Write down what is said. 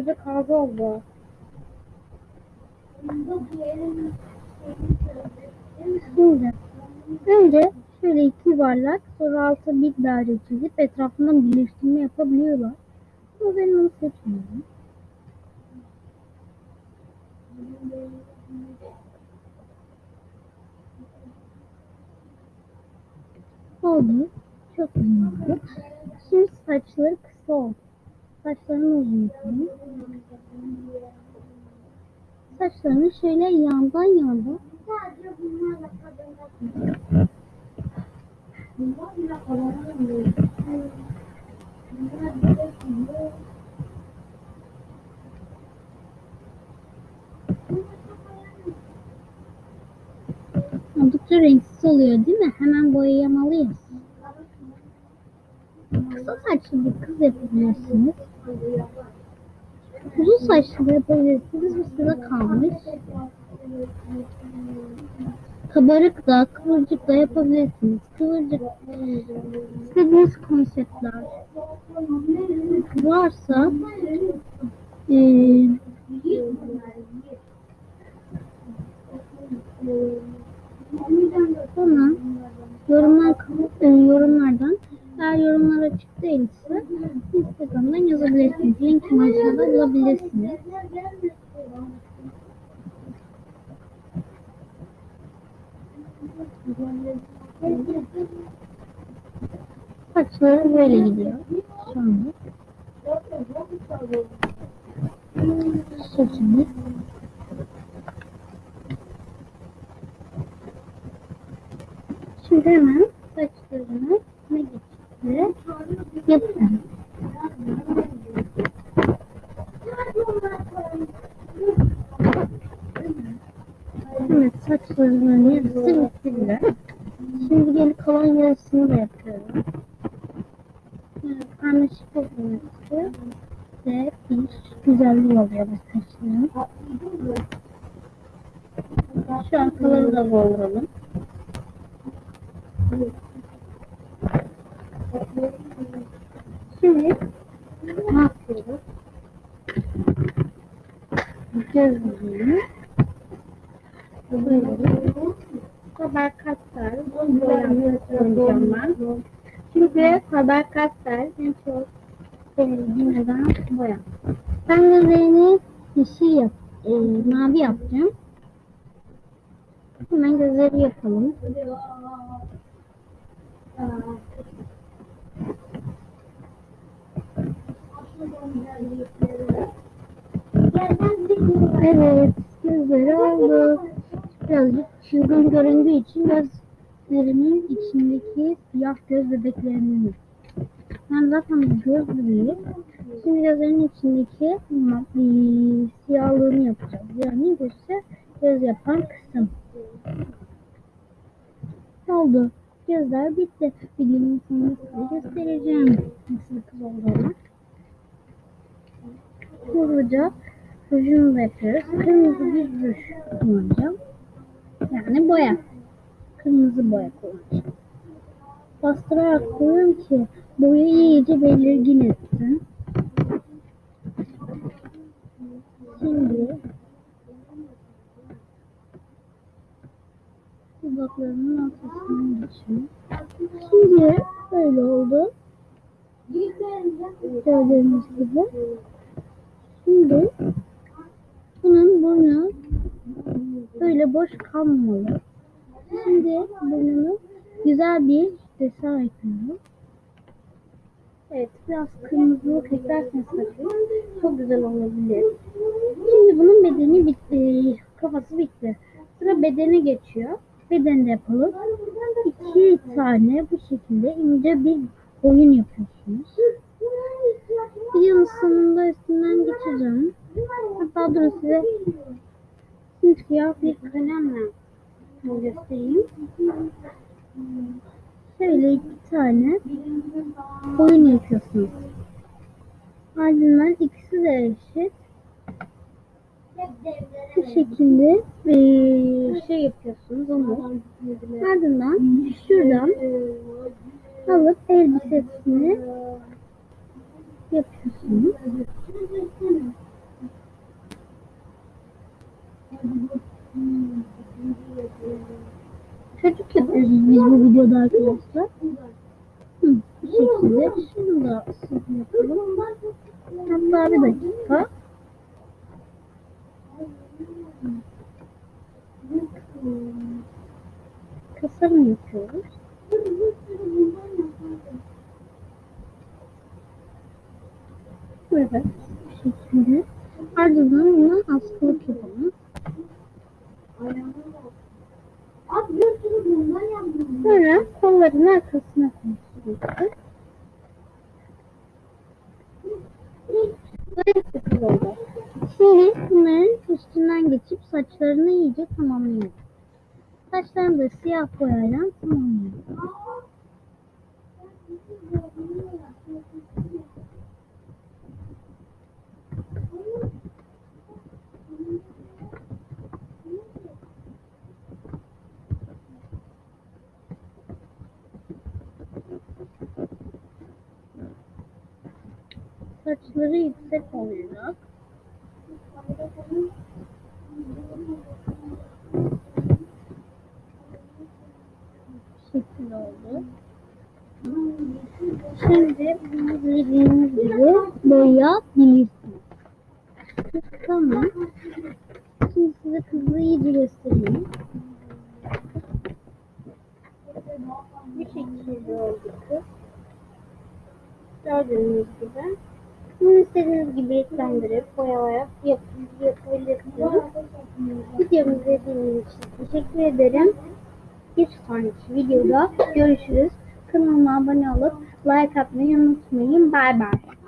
Önce kaz oldu. Şimdi önce şöyle iki yuvarlak sonra alta bir daire çizip etrafından birleştirme yapabiliyorlar. Ama ben onu seçmiyorum. Oldu. Çok güzel oldu. Şimdi saçları kısa oldu. Saçlarını uzun. Saçlarını şöyle yandan yandan oldukça renksiz oluyor değil mi? Hemen boyayamalıyız. Kısa saçlı bir kız yapabilirsiniz. Uzun saçlı yapabilirsiniz. Bu size kalmış. Kabarık da, kıvırcık da yapabilirsiniz. Kıvırcık istediğiniz konseptler varsa eee bana yorumlar, e, yorumlardan eğer yorumlar açık değilse Linkimi aşağıda bulabilirsiniz. Saçları böyle gidiyor. Anda. Saçımız. Şimdi hemen saçlarını ne geçti? Yapalım. Saçlarının yarısı bitti bile. Şimdi geri kalan yarısını da yapıyorum. Evet, karmaşık olması ve bir güzelliği oluyor saçların. Şu arkaları da dolduralım. Şimdi ne yapıyoruz? Gözlüğünü Faber-Castell boyayacağım ben. Çünkü Faber-Castell en çok sevdiğim neden boya. Ben gözlerini yeşil yap, e, mavi yapacağım. Hemen gözleri yapalım. Evet, gözleri oldu. Birazcık çılgın göründüğü için gözlerimin içindeki siyah göz bebeklerinin. Ben zaten göz bebeği. Şimdi gözlerinin içindeki e, siyahlığını yapacağız. Yani gözse göz yapan kısım. Oldu. Gözler bitti. Videonun sonunda size göstereceğim nasıl kız olduğunu. Hızlıca rujunu da yapıyoruz. Kırmızı bir ruj kullanacağım. Yani boya. Kırmızı boya kullanacağım. Bastırarak koyuyorum ki boya iyice belirgin etsin. Şimdi dudaklarının ortasından geçiyorum. Şimdi böyle oldu. Gördüğünüz gibi. Şimdi bunun burnu böyle boş kalmamalı. Şimdi burnunu güzel bir desen ekliyorum. Evet biraz kırmızılık eklerseniz çok güzel olabilir. Şimdi bunun bedeni bitti. Kafası bitti. Sıra bedene geçiyor. Bedeni de yapalım. İki tane bu şekilde ince bir oyun yapıyorsunuz. Videonun sonunda üstünden geçeceğim. Hatta durun size simsiyah bir kalemle göstereyim. Şöyle iki tane oyun yapıyorsunuz. Ardından ikisi de eşit. Bu şekilde eee, şey yapıyorsunuz onu. Ardından şuradan alıp elbisesini yapıyorsunuz. Çocuk yapıyoruz biz bu videoda arkadaşlar. Hı, bu şekilde. Şunu da sizin yapalım. Hatta bir dakika. Tasarım yapıyoruz. Evet. Bu şekilde. Ardından buna Şimdi bunların üstünden geçip saçlarını iyice tamamlıyoruz. Saçlarını da siyah boyayla tamamlıyoruz. Saçları yüksek olacak. Bu şekilde oldu. Şimdi bunu dediğimiz gibi boyayabilirsiniz. Tamam. Şimdi size kızı iyice göstereyim. Bu şekilde oldu kız. Gördüğünüz gibi. Bunu istediğiniz gibi renklendirip boyayarak yap yapabilirsiniz. Videomu izlediğiniz için teşekkür ederim. Bir sonraki videoda görüşürüz. Kanalıma abone olup like atmayı unutmayın. Bay bay.